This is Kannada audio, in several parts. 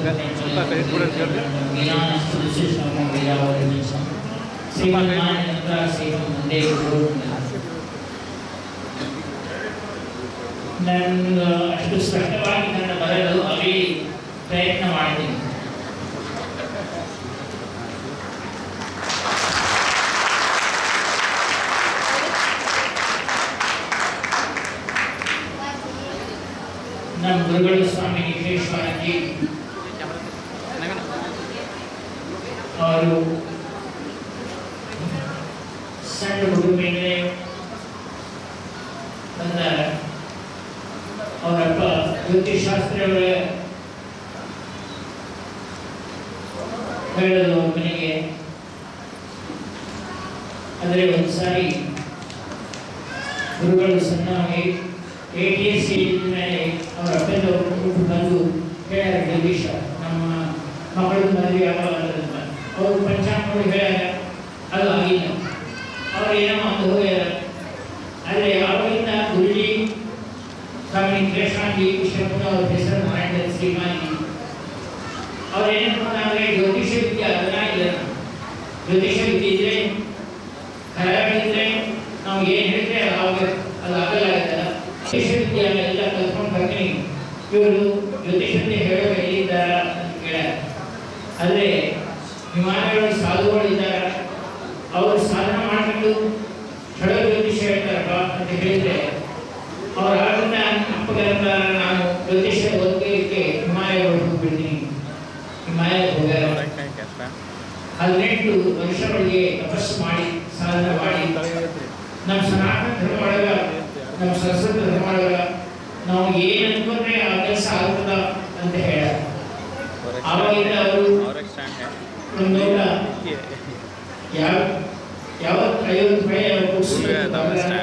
ಸ್ವಲ್ಪ ಕೈ ಕೂಡ ಕೇಳಿ. ನಾನು ಅಷ್ಟು ಸ್ಪಷ್ಟವಾಗಿ ನನ್ನ ಬರಲು ಅಲ್ಲಿ ಪ್ರಯತ್ನ ಮಾಡ್ತೀನಿ ನಮ್ಮ ಗುರುಗಳು ಸ್ವಾಮಿ ವಿಶ್ವೇಶ್ವರಜಿ ಅವರು ಸಣ್ಣ ಹುಡುಗ ಮೇಲೆ ನನ್ನ ಅವರಪ್ಪ ಜ್ಯೋತಿಷಾಸ್ತ್ರಗಳ ಹೇಳಲು ಅವ್ರ ಮನೆಗೆ. ಆದರೆ ಒಂದು ಸಾರಿ ಗುರುಗಳು ಸಣ್ಣವಾಗಿ ಎ ಟಿ ಎಸ್ ಸಿ ಮೇಲೆ ಅವರ ಒಬ್ಬರು ಬಂದು ಹೇಳ ಜಗದೀಶ ನಮ್ಮ ಮಗಳು ಮದುವೆ ಯಾವಾಗ? ಅಂತ ಅವರು ಪಂಚಾಂಗ ಹೇಳ್ಯಾರ ಅದು ಆಗಿಲ್ಲ ಅವ್ರು ಏನೋ ಒಂದು ಹೋಗ್ಯಾರ ಆದರೆ ಯಾವಾಗಿಂದ ಗುರುಜಿ ಸ್ವಾಮಿ ಕೃಷ್ಣಾಜಿ ಕೃಷ್ಣಪ್ಪನ ಅವ್ರ ಹೆಸರು ಮಾಡಿದ ಶ್ರೀಮಾನಿ ಅವ್ರು ಏನು ಮಾಡ್ತಾರೆ ಜ್ಯೋತಿಷ ವಿದ್ಯೆ ಅದನ್ನ ಇಲ್ಲ ಜ್ಯೋತಿಷ ವಿದ್ಯೆ ಇದ್ರೆ ಕರಾಗಿದ್ರೆ ನಾವು ಏನು ಹೇಳಿದ್ರೆ ಅವಾಗ ಅದು ಆಗಲ್ಲ ಆಗಲ್ಲ ಜ್ಯೋತಿಷ ವಿದ್ಯೆ ಎಲ್ಲ ಕಲ್ತ್ಕೊಂಡು ಬರ್ತೀನಿ ಇವರು ಜ್ಯೋತಿಷ ವಿದ್ಯೆ ಹೇಳೋ ಎಲ್ಲಿದ್ದಾರ ಅಂತ ಕೇಳ್ಯಾರ ಆದರೆ ವಿಮಾನಗಳು ಸಾಧುಗಳಿದ್ದಾರೆ ಅವರು ಸಾಧನ ಮಾಡಿಕೊಂಡು ಛಳ ಜ್ಯೋತಿಷ ಹೇಳ್ತಾರಪ್ಪ ಅಂತ ಹೇಳಿದ್ರೆ ಅವರ ಆಗಿಂದ ಅಪ್ಪಗರಂತ ನಾನು ಜ್ಯೋತಿಷ ಓದಲಿಕ್ಕೆ ಹಿಮಾಲಯಗಳು ಹೋಗ್ಬಿಡ್ತೀನಿ. ಹಿಮಾಲಯ ಹೋಗ್ಯಾರ. ಹದಿನೆಂಟು ವರ್ಷಗಳಿಗೆ ತಪಸ್ಸು ಮಾಡಿ ಸಾಧನೆ ಮಾಡಿ. ನಮ್ಮ ಸನಾತನ ಧರ್ಮ ಒಳಗ ನಮ್ಮ ಸಂಸ್ಕೃತ ಧರ್ಮ ಒಳಗ ನಾವು ಏನು ಅನ್ಕೊಂಡ್ರೆ ಆ ಕೆಲಸ ಆಗ್ತದ ಅಂತ ಹೇಳ. ಆವಾಗಿಂದ ಅವರು ಒಂದು ದೊಡ್ಡ ಯಾವ ಯಾವ ಐವತ್ತು ರೂಪಾಯಿ ಅವ್ರು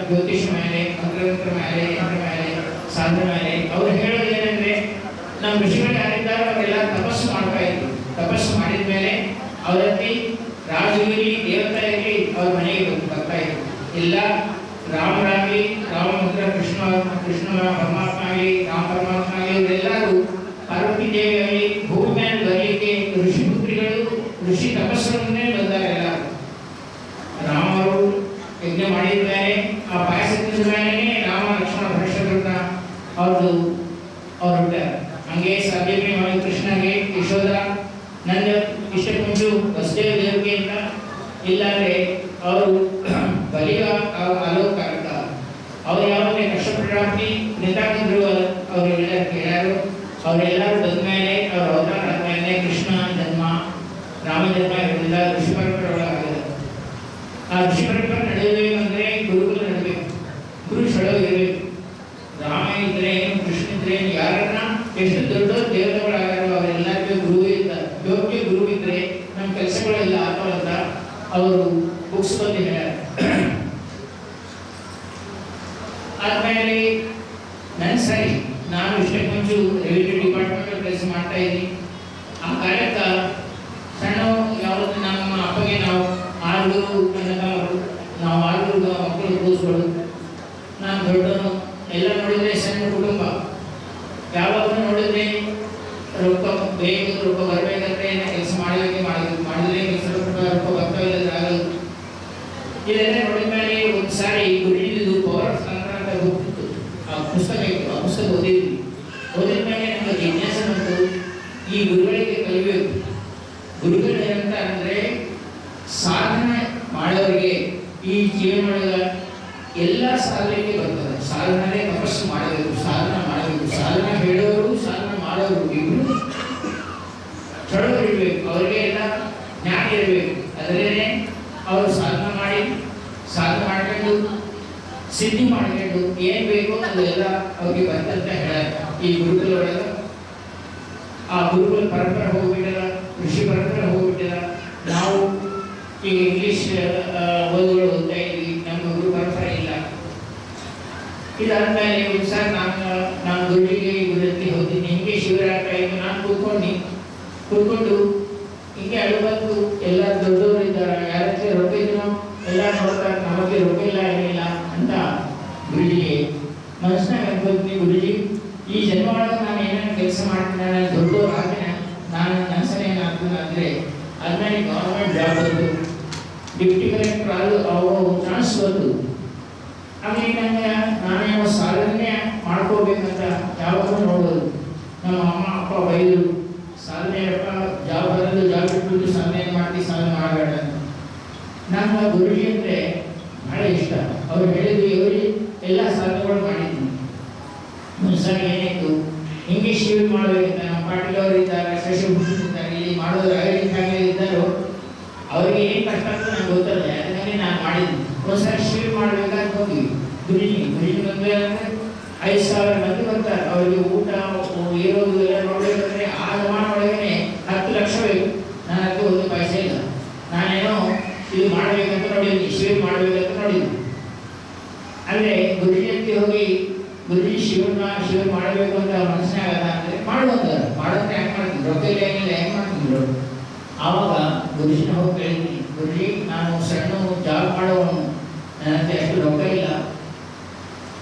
ಜ್ಯೋತಿಷ ಮೇಲೆ ಮಂತ್ರತಂತ್ರ ಮೇಲೆ ಯಂತ್ರ ಮೇಲೆ ಸಾಧನೆ ಮೇಲೆ ಅವ್ರು ಹೇಳೋದು ಏನಂದ್ರೆ ನಮ್ಮ ಋಷಿಗಳು ಯಾರಿದ್ದಾರೆ ಅವರೆಲ್ಲ ತಪಸ್ಸು ಮಾಡ್ತಾ ಇದ್ರು. ತಪಸ್ಸು ಮಾಡಿದ ಮೇಲೆ ಅವರಲ್ಲಿ ರಾಜಗಿರಿ ದೇವತಾ ಇರಲಿ ಅವ್ರ ಮನೆಗೆ ಬರ್ತಾ ಇದ್ರು. ಇಲ್ಲ ರಾಮರಾಗಲಿ ರಾಮಮಂತ್ರ ಕೃಷ್ಣ ಕೃಷ್ಣ ಪರಮಾತ್ಮ ಆಗಲಿ ರಾಮ ಪರಮಾತ್ಮ ಆಗಲಿ ಇವರೆಲ್ಲರೂ ಪಾರ್ವತಿ ದೇವಿ ಆಗಲಿ ಭೂಮಿ ಮೇಲೆ ಬರಲಿಕ್ಕೆ ಋಷಿ ಪುತ್ರಿಗಳು ಋಷಿ ತಪಸ್ಸನ್ನೇ ಬಂದಾರೆ ಎಲ್ಲರೂ ರಾಮರು ಯಜ್ಞ ಮಾಡಿದ್ದಾರೆ ಆ ಪಾಯಸ ತಿಂದ ಮೇಲೆ ರಾಮ ಲಕ್ಷ್ಮಣ ಭರಷರನ್ನ ಅವ್ರದ್ದು ಅವ್ರು ಹುಟ್ಟಾರ ಹಂಗೆ ಸಾಧ್ಯಮೆ ಮಾಡಿ ಕೃಷ್ಣಗೆ ಯಶೋಧ ನನ್ನ ಅಷ್ಟೇ ದೇವಿಗೆ ವಸುದೇವ ದೇವರಿಗೆ ಅಂತ ಇಲ್ಲಾಂದ್ರೆ ಅವರು ಬಲಿಯ ಅಲೋಕಾರಕ ಅವ್ರು ಯಾವಾಗ ಕಷ್ಟಪಟ್ಟಾಗಿ ನಿಂತಾಕಿದ್ರು ಅವರೆಲ್ಲ ಕೇಳ್ಯಾರು. ಅವರೆಲ್ಲರೂ ಬಂದ ಮೇಲೆ ಅವ್ರ ಅವತಾರ ಆದ್ಮೇಲೆ ಕೃಷ್ಣ ಜನ್ಮ ರಾಮಜನ್ಮ ಇರೋದಿಲ್ಲ ಋಷಿ ಪರಂಪರೆ ಒಳಗಾಗಿದೆ ಆ ಋಷಿ ಪರಂಪರೆ ನಡೆಯಬೇಕಂದ್ರೆ ಗುರುಗಳು ನಡಬೇಕು. ಗುರು ಸೆಳವು ಇರಬೇಕು. ರಾಮ ಇದ್ರೆ ಏನು, ಕೃಷ್ಣ ಇದ್ರೆ ಯಾರನ್ನ ಎಷ್ಟು ದೊಡ್ಡ ದೇವತೆಗಳಾಗಾರೋ ಅವರೆಲ್ಲರಿಗೂ ಗುರು ಇದ್ದ ಯೋಗ್ಯ ಗುರು ಇದ್ರೆ ನಮ್ಮ ಕೆಲಸಗಳೆಲ್ಲ ಆಗ್ತಾವಂತ ಅವರು ಬುಕ್ಸ್ ಬಂದು ಹೇಳ್ಯಾರ ಆದ್ಮೇಲೆ ನನ್ನ ಸರಿ ನಾನು ಇಷ್ಟಕ್ಕೆ ಮುಂಚೆ ರೆವಿನ್ಯೂ ಡಿಪಾರ್ಟ್ಮೆಂಟ್ ಕೆಲಸ ಮಾಡ್ತಾ ಇದ್ದೀನಿ ಆ ಕಾರ್ಯಕ್ಕೆ ಸಣ್ಣ ಯಾವತ್ತು ನಮ್ಮ ಅಪ್ಪಗೆ ನಾವು ನನ್ನ ತಮ್ಮರು ನಾವು ಆರು ಮಕ್ಕಳು ಕೂಸ್ಗಳು ನಾನು ದೊಡ್ಡನು ಎಲ್ಲ ನೋಡಿದ್ರೆ ಸಣ್ಣ ಕುಟುಂಬ. ಯಾವಾಗಲೂ ನೋಡಿದ್ರೆ ರೊಕ್ಕ ಬೇಕು, ರೊಕ್ಕ ಬರಬೇಕಂದ್ರೆ ಕೆಲಸ ಮಾಡಬೇಕು ಮಾಡಿದ್ರೆ ಕೆಲಸ ರೊಕ್ಕ ರೊಕ್ಕ ಬರ್ತಾ ಇಲ್ಲದ್ರೆ ಆಗಲ್ಲ. ಇದೆಲ್ಲ ನೋಡಿದ ಮೇಲೆ ಒಂದು ಸಾರಿ ಗುರುಳಿದು ಪವರ್ ಸಂಕ್ರಾಂತ ಹೋಗ್ತಿತ್ತು. ಆ ಪುಸ್ತಕ ಆ ಪುಸ್ತಕ ಓದಿದ್ವಿ. ಓದಿದ ಮೇಲೆ ನಮಗೆ ಜಿಜ್ಞಾಸೆ ಬಂತು, ಈ ಗುರುಗಳಿಗೆ ಕಲಿಬೇಕು. ಗುರುಗಳು ಅಂತ ಅಂದ್ರೆ ಸಾಧನೆ ಮಾಡೋರಿಗೆ ಈ ಜೀವನೊಳಗ ಎಲ್ಲ ಸಾಧನೆಗೆ ಬರ್ತದೆ. ಸಾಧನೆ ತಪಸ್ಸು ಮಾಡಬೇಕು ಸಾಧನೆ ಮಾಡಬೇಕು ಸಾಧನೆ ಹೇಳೋರು, ಸಾಧನೆ ಮಾಡೋರು ಇಬ್ರು ಚಳವಳಿ ಇರಬೇಕು ಅವರಿಗೆ ಎಲ್ಲ ಜ್ಞಾನ ಇರಬೇಕು. ಅದರೇ ಅವರು ಸಾಧನೆ ಮಾಡಿ, ಸಾಧನೆ ಮಾಡ್ಕೊಂಡು, ಸಿದ್ಧಿ ಮಾಡ್ಕೊಂಡು ಏನ್ ಬೇಕೋ ಅದೆಲ್ಲ ಅವ್ರಿಗೆ ಬಂತಂತ ಹೇಳ ಈ ಗುರುಗಳೊಳಗ ಆ ಗುರುಗಳ ಪರಂಪರೆ ಹೋಗ್ಬಿಟ್ಟಿಲ್ಲ ಕೃಷಿ ಪರಂಪರೆ ಹೋಗ್ಬಿಟ್ಟಿದ. ನಾವು ಈಗ ಇಂಗ್ಲೀಷ್ ಓದುಗಳು ಓದ್ತಾ ಇದ್ವಿ ನಮ್ಮ ಗುರು ಬರ್ತಾ ಇಲ್ಲ. ಇದಾದ್ಮೇಲೆ ಒಂದು ಸರ್ ನಾನು ನಾನು ಗುರುವಿಗೆ ಗುರುತಿ ಹೋಗ್ತೀನಿ ಹಿಂಗೆ ಶಿವರಾತ್ರಿ ಟೈಮ್ ನಾನು ಕೂತ್ಕೊಂಡು. ಕೂತ್ಕೊಂಡು ಹಿಂಗೆ ಅಳು ಬಂದು ಎಲ್ಲ ದೊಡ್ಡವರು ಇದ್ದಾರೆ. ಯಾರ ರೊಕ್ಕ ಇದ್ರು ಎಲ್ಲ ನೋಡ್ತಾರೆ ನಮಗೆ ರೊಕ್ಕ ಇಲ್ಲ ಏನಿಲ್ಲ ಅಂತ ಗುರುಜಿಗೆ ಮನಸ್ಸಿನಾಗ ಅನ್ಕೋತೀನಿ ಗುರುಜಿ, ಈ ಜನ್ಮ ಒಳಗೆ ನಾನು ಏನೇನು ಕೆಲಸ ಮಾಡ್ತೀನಿ, ನಾನು ದೊಡ್ಡವ್ರು ಆಗ್ತೀನಿ. ನಾನು ನನ್ನ ಅಂದರೆ ಅದನ್ನೇ ಗೌರ್ಮೆಂಟ್ ಜಾಬ್ ಅದು. ಡಿಪ್ಟಿ ಕಲೆಕ್ಟರ್ ಅದು ಅವರು ಚಾನ್ಸ್ ಬಂತು ಆಮೇಲೆ ನನಗೆ ನಾನೇ ಸಾಧನೆ ಮಾಡ್ಕೋಬೇಕಂತ ಯಾವಾಗಲೂ ನೋಡೋದು ನಮ್ಮ ಅಮ್ಮ, ಅಪ್ಪ ಬೈದರು ಸಾಧನೆ ಅಪ್ಪ ಜಾಬ್ ಬರೋದು ಜಾಬ್ ಇಟ್ಬಿಟ್ಟು ಸಾಧನೆ ಮಾಡಿ ಸಾಧನೆ ಮಾಡಬೇಡ ನಂಗೆ ಗುರುಜಿ ಅಂದರೆ ಬಹಳ ಇಷ್ಟ. ಅವ್ರು ಹೇಳಿದ್ರು ಇವರು ಎಲ್ಲ ಸಾಧನೆಗಳು ಮಾಡಿದ್ದೀನಿ ಮುಂಸಾರಿ ಏನಾಯ್ತು ಇಂಗ್ಲೀಷ್ ಯೂಸ್ ಮಾಡಬೇಕಂತ ನಮ್ಮ ಪಾಟೀಲ್ ಅವರು ಇದ್ದಾರೆ ಮಾಡೋರು ಅಗಲಿ ಫ್ಯಾಮಿಲಿ ಇದ್ದಾರೋ ಅವ್ರಿಗೆ ಏನು ಕಷ್ಟ ಅಂತ ನಂಗೆ ಗೊತ್ತಿಲ್ಲ ಯಾಕಂದರೆ ನಾನು ಮಾಡಿದ್ದೀನಿ ಒಂದ್ಸರಿ ಶೇರ್ ಮಾಡ್ಬೇಕಂತ ಹೋಗಿ ದುಡಿಮೆ ದುಡಿಮೆ ಬಂದ್ರೆ ಐದು ಸಾವಿರ ಮಂದಿ ಬರ್ತಾರೆ. ಅವರಿಗೆ ಊಟ ಇರೋದು ಎಲ್ಲ ನೋಡ್ಬೇಕಂದ್ರೆ ಆ ಜಮಾನ ಒಳಗನೆ ಹತ್ತು ಲಕ್ಷ ಬೇಕು ನನ್ನ ಹತ್ರ ಒಂದು ಪೈಸೆ ಇಲ್ಲ ನಾನೇನೋ ಇದು ಮಾಡ್ಬೇಕಂತ ನೋಡಿದ್ದೀನಿ ಶಿವ್ ಮಾಡ್ಬೇಕಂತ ನೋಡಿದ್ದೀನಿ ಅಲ್ಲೇ ಗುರುಜಿ ಅಂತ ಹೋಗಿ ಗುರುಜಿ ಶಿವನ ಶಿವ ಮಾಡಬೇಕು ಅಂತ ಅವ್ರ ಮನಸ್ಸಿನ ಆಗಲ್ಲ ಅಂದರೆ ಮಾಡುವಂತ ಮಾಡೋದ್ರೆ ಹೆಂಗೆ ಮಾಡ್ತಿದ್ರು ರೊಕ್ಕ ಇಲ್ಲ, ಏನಿಲ್ಲ, ಹೆಂಗೆ ಮಾಡ್ತಿದ್ರು ಆವಾಗ ಗುರುಜಿನ ಹೋಗಿ ಕೇಳಿದ್ವಿ, ಗುರುಜಿ, ನಾನು ಸಣ್ಣ ಜಾಬ್ ಮಾಡೋವನು. ನನಗೆ ಅಷ್ಟು ರೊಕ್ಕ ಇಲ್ಲ.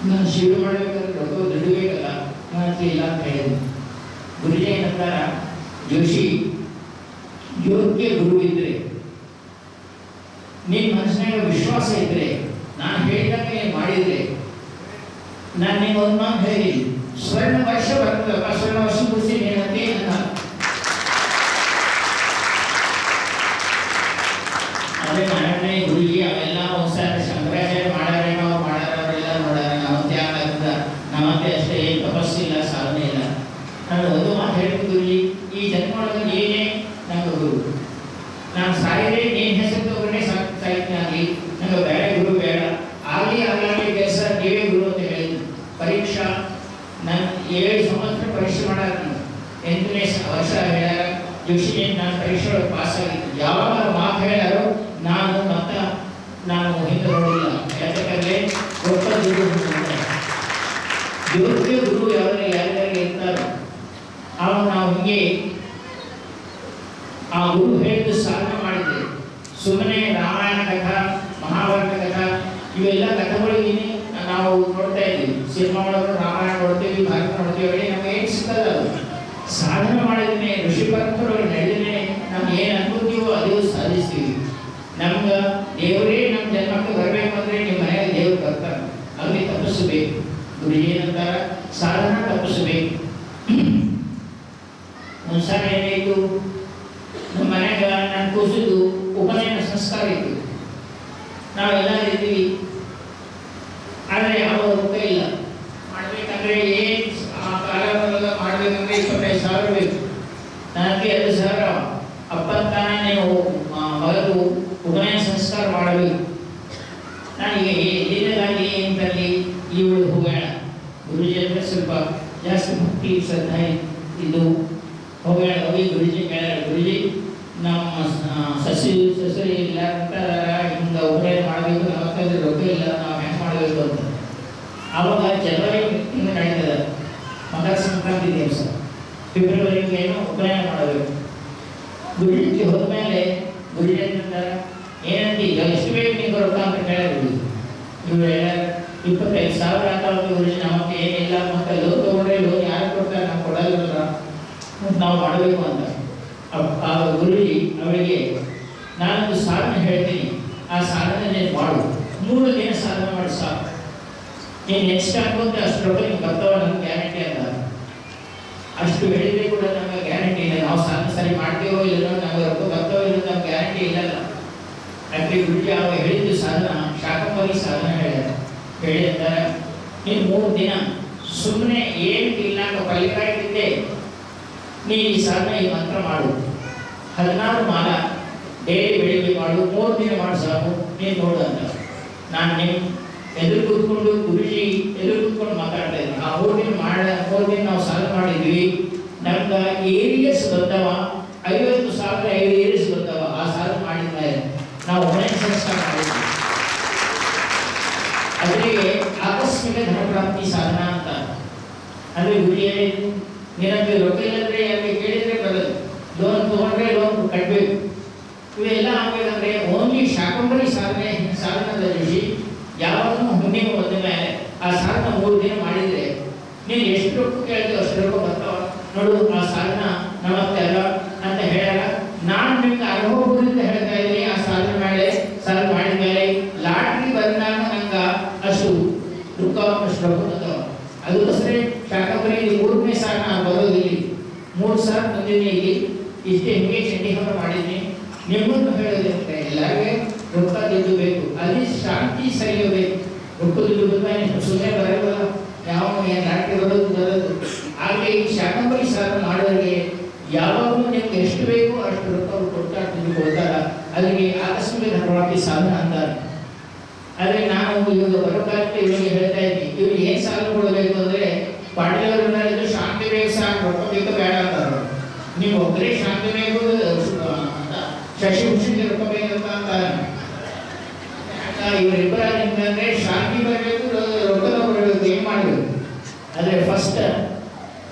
ನಾನು ಶಿವ ಮಾಡಬೇಕಂದ್ರೆ ರೊಕ್ಕ ದುಡ್ಡು ಬೇಕಲ್ಲ ಇಲ್ಲ ಅಂತ ಹೇಳಿದ್ವಿ. ಗುರುಜಿ ಏನಂತಾರ ಜೋಶಿ, ಯೋಗ್ಯ ಗುರು ಇದ್ರೆ ನಿನ್ನ ಮನಸ್ಸಿನಾಗ ವಿಶ್ವಾಸ ಇದ್ರೆ, ನಾನು ಹೇಳಿದಂಗೆ ಮಾಡಿದ್ರೆ ನಾನು ನಿಮ್ಗೆ ಒಂದು ಮಾತು ಹೇಳಿ ಸ್ವರ್ಣ ವರ್ಷ ಬರ್ತದಪ್ಪ ಸ್ವರ್ಣ ವರ್ಷ ನನ್ನ ಅದೇ ನಾರಾಯಣ ಹುಡುಗಿ, ಅವೆಲ್ಲ ಒಂದ್ಸಲ ಶಂಕರಾಚಾರ್ಯ ಮಾಡಾರೆ, ನಾವು ಮಾಡಾರ, ಅವರೆಲ್ಲ ನೋಡಾರ ನಮ್ಮಂತೆ ಆಗದ ನಮ್ಮಂತೆ ಅಷ್ಟೇ, ಏನು ತಪಸ್ಸಿಲ್ಲ ಸಾಧನೆ ಇಲ್ಲ. ನಾನು ಒಂದು ಮಾತು ಹೇಳ್ತೀನಿ ಈ ಜನ್ಮ ಏನೇ ನಂಗೆ ಗುರು, ನಾನು ಸಾಯಿರೇ ನೀನ್ ಹೆಸರು ತಗೊಂಡೆ ಸಾಯ್ತೀನಿ ಆಗಲಿ ನಂಗೆ ಬೇರೆ ಗುರು ಬೇಡ ಆಗಲಿ ಆಗಲಿ ಕೆಲಸ ನೀವೇ ಗುರು ಅಂತ ಹೇಳಿದ್ರು ಪರೀಕ್ಷಾ ನಾನು ಏಳು ಸಂವತ್ಸರ ಪರೀಕ್ಷೆ ಮಾಡಾರ ನಾನು ಎಂಟನೇ ಸ- ವರ್ಷ ಹೇಳ್ಯಾರ ಜೋಶಿ ನಾನು ಪರೀಕ್ಷೆ ಒಳಗೆ ಪಾಸ್ ಆಗಿದ್ದು ಯಾವಾಗ ಮಾತು ಹೇಳ್ಯಾರೋ ನಾನು ಮತ್ತ ನೋಡಿಲ್ಲ ಯಾಕಂದ್ರೆ ಒಬ್ಬ ಗುರು. ಯೋಗ್ಯ ಗುರು ಯಾರು ಯಾರ್ಯಾರಿಗೆ ಇರ್ತಾರೋ ಅವಾಗ ನಾವು ಹಿಂಗೆ ಆ ಗುರು ಹೇಳಿದ ಸಾಧನೆ ಮಾಡಿದ್ರೆ ಸುಮ್ಮನೆ ರಾಮಾಯಣ ಕಥಾ, ಮಹಾಭಾರತ ಕಥಾ, ಇವೆಲ್ಲ ಕಥೆಗಳಿಗೆ ನಾವು ನೋಡ್ತಾ ಇದ್ದೀವಿ. ಸಿನಿಮಾ ಒಳಗೆ ರಾಮಾಯಣ ನೋಡ್ತೀವಿ ಭಾರತ ನೋಡ್ತೀವಿ ಹೇಳಿ ನಮ್ಗೆ ಏನು ಸಿಕ್ಕಲ್ಲ ಅದು ಸಾಧನೆ ಮಾಡಿದ್ರೆ ಋಷಿ ಪರಂಪರೆ ನಡೆದ್ರೆ ನಮ್ಗೆ ಏನು ಅನ್ಕೋತೀವೋ ಅದು ಸಾಧಿಸ್ತೀವಿ ನಮ್ಗೆ ದೇವರೇ ನಮ್ಮ ಜನ್ಮಕ್ಕೆ ಬರಬೇಕು ಅಂದ್ರೆ ನಿಮ್ಮ ಮನೆಗೆ ದೇವ್ರು ಬರ್ತಾರೆ ಅಲ್ಲಿ ತಪ್ಪಿಸಬೇಕು ಗುರು ಏನಂತಾರ ಸಾಧನ ತಪ್ಪಿಸಬೇಕು ಒಂದ್ಸಲ ಏನಾಯ್ತು ನಮ್ಮ ಮನ್ಯಾಗ ನಾನು ಕೂಸಿದ್ದು ಉಪನಯನ ಸಂಸ್ಕಾರ ಇತ್ತು ನಾವೆಲ್ಲ ಇದ್ದೀವಿ ಆದರೆ ಯಾವ ರೊಕ್ಕ ಇಲ್ಲ ಮಾಡಬೇಕಂದ್ರೆ ಏನು ಆ ಕಾಲದೊಳಗ ಮಾಡ್ಬೇಕಂದ್ರೆ ಇಪ್ಪತ್ತೈದು ಸಾವಿರ ಬೇಕು. ನನಗೆ ಎರಡು ಸಾವಿರ ಅಪ್ಪತ್ತಾನ ನೀವು ಆ, ಮಗದು ಉಪನಯನ ಸಂಸ್ಕಾರ ಮಾಡಬೇಕು. ನನಗೆ ದಿನದಾಗಿ ಏನು ತರಲಿ ಇವಳು ಹೋಗೋಣ ಗುರುಜಿ ಅಂದ್ರೆ ಸ್ವಲ್ಪ ಜಾಸ್ತಿ ಭಕ್ತಿ ಶ್ರದ್ಧೆ ಇದು. ಹೋಗೋಣ ಹೋಗಿ ಗುರುಜಿ ಕೇಳ ಗುರುಜಿ ನಮ್ಮ ಸಸಿ ಸಸಿ ಇಲ್ಲ ಅಂತ ಹಿಂಗೆ ಉಪನಯನ ಮಾಡಬೇಕು ನಮ್ಮ ರೊಕ್ಕ ಇಲ್ಲ ನಾವು ಹೆಂಗೆ ಮಾಡಬೇಕು ಅಂತ? ಆವಾಗ ಜನವರಿ ತಿಂಗಳು ನಡೀತದೆ. ಮಕರ ಸಂಕ್ರಾಂತಿ ದಿವಸ ಫೆಬ್ರವರಿಗೆ ಏನು ಉಪನಯನ ಮಾಡಬೇಕು. ಗುರುಜಿ ಹೋದ್ಮೇಲೆ ಮೇಲೆ ಅಂತಂತಾರೆ ಏನಂತ? ಈಗ ಎಷ್ಟು ಬೇಕು ನಿಮ್ಗೆ ರೊಕ್ಕ ಅಂತ ಕೇಳಿದ್ರು ಇವ್ರು ಇಪ್ಪತ್ತೈದು ಸಾವಿರ ಆಗ್ತಾವ ಗುರುಜಿ, ನಮಗೆ ಏನಿಲ್ಲ ಮತ್ತೆ ಲೋನ್ ತಗೊಂಡ್ರೆ ಲೋನ್ ಯಾರು ಕೊಡ್ತಾರೆ? ನಾವು ಕೊಡಲ್ಲ ನಾವು ಮಾಡಬೇಕು ಅಂತ. ಆ ಗುರುಜಿ ಅವರಿಗೆ, ನಾನೊಂದು ಸಾಧನೆ ಹೇಳ್ತೀನಿ. ಆ ಸಾಧನೆ ಮಾಡು. ಮೂರು ದಿನ ಸಾಧನೆ ಮಾಡಿ? ಸಾಕು. ನೀನು ನೆಕ್ಸ್ಟ್ ಅನ್ಕೊಂತ ಅಷ್ಟು ರೊಕ್ಕ ನಿಮ್ಗೆ ಬರ್ತಾವ ನಮ್ಗೆ ಗ್ಯಾರಂಟಿ ಅಲ್ಲ ಅಷ್ಟು ಹೇಳಿದ್ರೆ ಕೂಡ ನಮಗೆ ಗ್ಯಾರಂಟಿ ಇಲ್ಲ. ನಾವು ಸಾಧನೆ ಸರಿ ಮಾಡ್ತೀವೋ ಇಲ್ಲೋ ನಮಗೆ ರೊಕ್ಕ ಬರ್ತಾವೋ ಇಲ್ಲ ನಮ್ಗೆ ಗ್ಯಾರಂಟಿ ಇಲ್ಲಲ್ಲ. ಯಾಕೆ ಗುರುಜಿ ಅವ ಹೇಳಿದ್ದು ಸಾಧನ ಶಾಕಂಬರಿ ಸಾಧನ ಹೇಳ್ಯಾರ ಹೇಳಿ ಅಂತಾರೆ, ನೀನು ಮೂರು ದಿನ ಸುಮ್ಮನೆ ಏನು ಇಲ್ಲ ಪಲ್ಲಿಕಾಯಿದ್ದೆ ನೀ ಈ ಸಾಧನ ಈ ಮಂತ್ರ ಮಾಡು. ಹದಿನಾರು ಮಾಲ ಡೈಲಿ ಬೆಳಿಗ್ಗೆ ಮಾಡು, ಮೂರು ದಿನ ಮಾಡು ಸಾಕು, ನೀನು ನೋಡು ಅಂತ. ನಾನು ನಿಮ್ಮ ಎದುರು ಕೂತ್ಕೊಂಡು ಗುರುಜಿ ಎದುರು ಕೂತ್ಕೊಂಡು ಮಾತಾಡ್ತಾ ಇದ್ರು. ಆ ಹೋಗಿ ಮಾಡ ದಿನ ನಾವು ಸಾಲ ಮಾಡಿದ್ವಿ. ನಮ್ಗೆ ಪುಣ್ಯಕ್ಕೆ ಬಂದ ಮೇಲೆ ಆ ಸಾಧನ ಮೂರು ದಿನ ಮಾಡಿದ್ರೆ ನೀನು ಎಷ್ಟು ರೊಕ್ಕ ಕೇಳ್ತೀವಿ ಅಷ್ಟು ರೊಕ್ಕ ಬರ್ತಾವ. ನೋಡು, ಆ ಸಾಧನ ನಮಸ್ತೆ ಅಲ್ಲ ಅಂತ ಹೇಳಲ್ಲ. ನಾನು ನಿಮ್ಗೆ ಅನುಭವದಿಂದ ಹೇಳ್ತಾ ಇದ್ದೀನಿ, ಆ ಸಾಧನೆ ಮೇಲೆ, ಸಾಲ ಮಾಡಿದ ಮೇಲೆ ಲಾಟ್ರಿ ಬಂದಾಗ ನಂಗೆ ಅಷ್ಟು ದುಃಖ ಅಷ್ಟು ರೊಕ್ಕ ಬರ್ತಾವ ಅದು ಅಷ್ಟೇ, ಶಾಖಪುರಿ ಮೂರನೇ ಸಾಲ ನಾನು ಬರೋದಿಲ್ಲಿ ಮೂರು ಸಾಲ ಬಂದಿದ್ದೀನಿ ಇಲ್ಲಿ. ಇಷ್ಟೇ ಹಿಂಗೆ ಚಂಡಿ ಮಾಡಿದ್ದೀನಿ. ನಿಮ್ಮನ್ನು ಹೇಳೋದಂತೆ ಎಲ್ಲರಿಗೆ ರೊಕ್ಕ ಗೆದ್ದು ಬೇಕು. ಅಲ್ಲಿ ಶಾಂತಿ ಸರಿಯಬೇಕು ದುಡ್ಡು ಬಂದ ಸುಮ್ಮನೆ ಬರೋಲ್ಲ ಯಾವ ನಾಟಕ ಬರೋದು ಬರೋದು ಹಾಗೆ ಈ ಶಾಕಂಬರಿ ಸಾಲ ಮಾಡೋರಿಗೆ ಯಾವಾಗಲೂ ನಿಮ್ಗೆ ಎಷ್ಟು ಬೇಕೋ ಅಷ್ಟು ರೊಕ್ಕ ಅವ್ರು ಕೊಡ್ತಾ ದುಡ್ಡು ಅಲ್ಲಿಗೆ ಆಕಸ್ಮಿಕ ಧನವಾದಿ ಸಾಧನ ಅಂತಾರೆ ಆದರೆ ನಾನು ಇವಾಗ ಬರೋಕಾಲಕ್ಕೆ ಇವನಿಗೆ ಹೇಳ್ತಾ ಇದ್ದೀನಿ ಇವ್ರಿಗೆ ಏನು ಸಾಲ ಕೊಡಬೇಕು ಅಂದರೆ ಪಾಟೀಲವ್ರನ್ನ ಶಾಂತಿ ಬೇಕು ಸಾಕು ರೊಕ್ಕ ಬೇಕು ಬೇಡ ಅಂತಾರೆ ನೀವು ಒಬ್ಬರೇ ಶಾಂತಿ ಬೇಕು ಶಶಿ ಶಶಿಭೂಷಣ್ಗೆ ರೊಕ್ಕ ಬೇಕಂತ ಅಂತಾರೆ ಇವರಿಬ್ಬರ ನಿಮ್ಗಂದ್ರೆ ಶಾಂತಿ ಬರಬೇಕು ರೊಕ್ಕ ಬರಬೇಕು ಏನು ಮಾಡಬೇಕು ಆದರೆ ಫಸ್ಟ್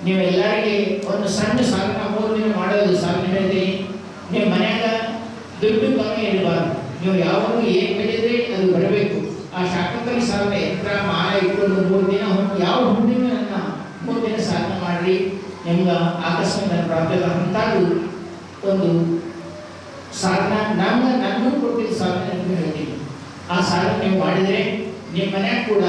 ನೀವೆಲ್ಲರಿಗೆ ಒಂದು ಸಣ್ಣ ಸಾಧನ ಮೂರು ದಿನ ಮಾಡೋದು ಸಾಧನೆ ಹೇಳ್ತೀನಿ. ನಿಮ್ಮ ಮನ್ಯಾಗ ದುಡ್ಡು ಕಮ್ಮಿ ಇರಬಾರ್ದು. ನೀವು ಯಾವಾಗಲೂ ಏನು ಬೆಳೆದ್ರೆ ಅದು ಬರಬೇಕು. ಆ ಶಾಕಂಬರಿ ಸಾಧನೆ ಯಂತ್ರ ಮಾಲ ಇಟ್ಕೊಂಡು ಮೂರು ದಿನ ಯಾವ ಹುಣ್ಣಿಮೆ ಮೂರು ದಿನ ಸಾಧನೆ ಮಾಡ್ರಿ. ನಿಮ್ಗೆ ಆಕಸ್ಮಿಕ ಪ್ರಾಪ್ತಿ ಅಂತಾದ್ರು ಒಂದು ಸಾಧನ ನಮ್ಮ ನನ್ನೂ ಕೊಟ್ಟಿದ್ದ ಸಾಧನೆ ಅಂತ ಹೇಳ್ತೀನಿ. ಆ ಸಾಲ ನೀವು ಮಾಡಿದರೆ ನಿಮ್ಮ ಮನೆಯಾಗ ಕೂಡ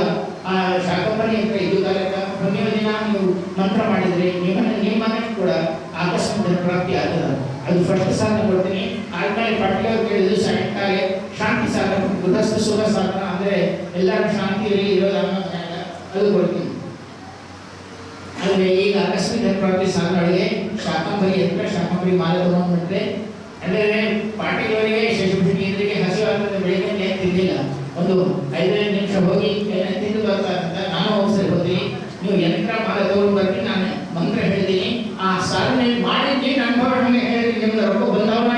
ಆ ಶಾಕಂಬರಿ ಅಂತ ಇದು ಕಾಲಕ್ಕ ಹುಣ್ಣಿಮೆ ದಿನ ನೀವು ಮಂತ್ರ ಮಾಡಿದರೆ ನಿಮ್ಮ ನಿಮ್ಮ ಮನೆಗೆ ಕೂಡ ಆಕಸ್ಮಿಕ ಪ್ರಾಪ್ತಿ ಆಗ್ತದೆ. ಅದು ಫಸ್ಟ್ ಸಾಲ ಕೊಡ್ತೀನಿ. ಆದ್ಮೇಲೆ ಪಟ್ಲ ಕೇಳಿದ್ರು ಸಾಯಂಕಾಲ ಶಾಂತಿ ಸಾಧನ ಗೃಹಸ್ಥ ಸುಖ ಸಾಧನ ಅಂದರೆ ಎಲ್ಲರೂ ಶಾಂತಿಯಲ್ಲಿ ಜಾಗ ಅದು ಕೊಡ್ತೀನಿ. ಆದರೆ ಈಗ ಆಕಸ್ಮಿಕ ಪ್ರಾಪ್ತಿ ಸಾಧನಗಳಿಗೆ ಶಾಕಂಬರಿ ಅಂತ ಶಾಕಂಬರಿ ಮಾಲೆ ತಗೊಂಡ್ಬಿಟ್ರೆ ಅಂದರೆ ಪಾಟೀಲವರಿಗೆ ಶಶಿಭೂಷಣಿಗೆ ಹಸಿವಾಗುತ್ತೆ ಬೆಳಿಗ್ಗೆ ತಿಂದಿಲ್ಲ. ಒಂದು ಐದೈದು ನಿಮಿಷ ಹೋಗಿ ತಿಂದು ತಿಂದು ಬರ್ತಾರಂತ ನಾನು ಹೋಗ್ಸರಿ ಹೋದ್ರಿ ನೀವು ಯಂತ್ರ ತಗೊಂಡು ಬರ್ತೀನಿ, ನಾನು ಮಂತ್ರ ಹೇಳಿದ್ದೀನಿ. ಆ ಸಾಧನೆ ಮಾಡಿದ್ದೀನಿ ಅನುಭವ ನಮಗೆ ಹೇಳ್ತೀನಿ ನಿಮ್ಗೆ ರೊಕ್ಕ ಬಂದವನ